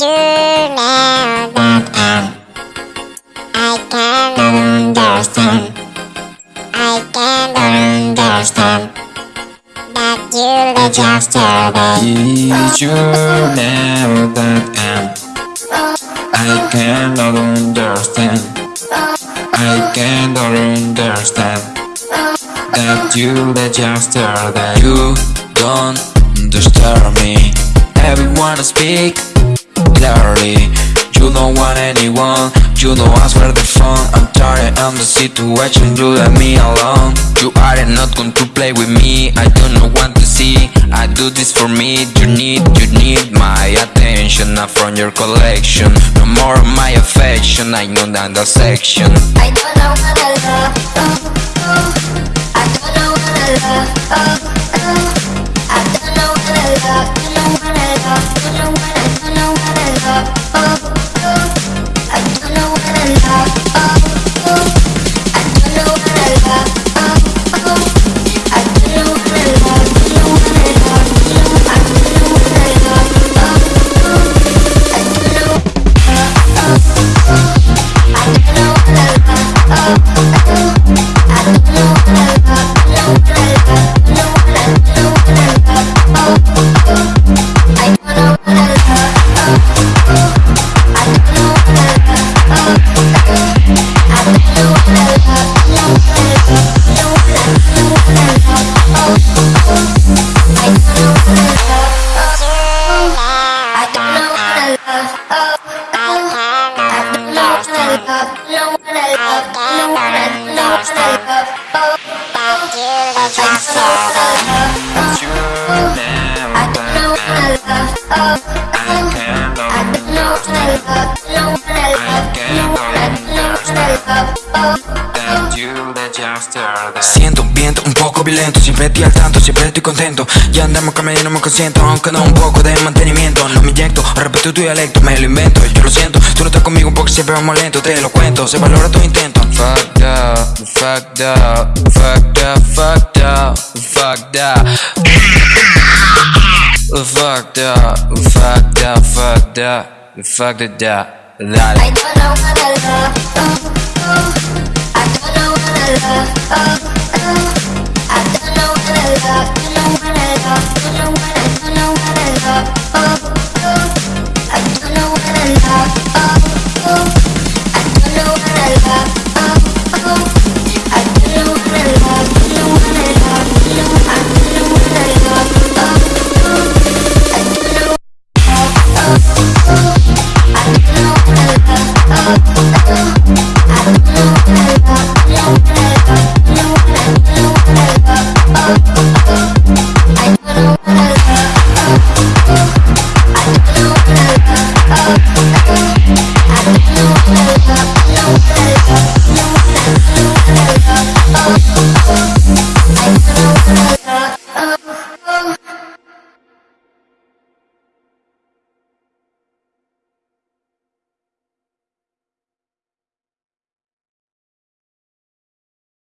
you know that I, I cannot understand. I cannot understand that you left yesterday. Did you know that I'm I cannot understand I cannot understand That you left yesterday You don't understand me Everyone speak clearly You don't want anyone You don't answer the phone I'm tired of the situation You let me alone You are not going to play with me I do not want to see I do this for me You need, you need my attention Not from your collection No more of my affection I know that the section I don't know what I love. Oh, oh. I don't know what I love. Oh, oh. I don't know what I love. Don't know what I love. Don't know what I don't I don't know what I love. I don't know what violento Siempre estoy al tanto, siempre estoy contento Ya andamos caminando muy consciente Aunque no un poco de mantenimiento No me inyecto, respeto tu dialecto Me lo invento, yo lo siento Tú no estás conmigo porque siempre vamos lento Te lo cuento, se valora tu intento Fucked up, fucked up, fucked up, fucked up, fucked up. Fucked up, fucked up, fucked up, fucked it up. Dale. I don't know what I love. Oh, oh. I don't know what I love. Oh. I love.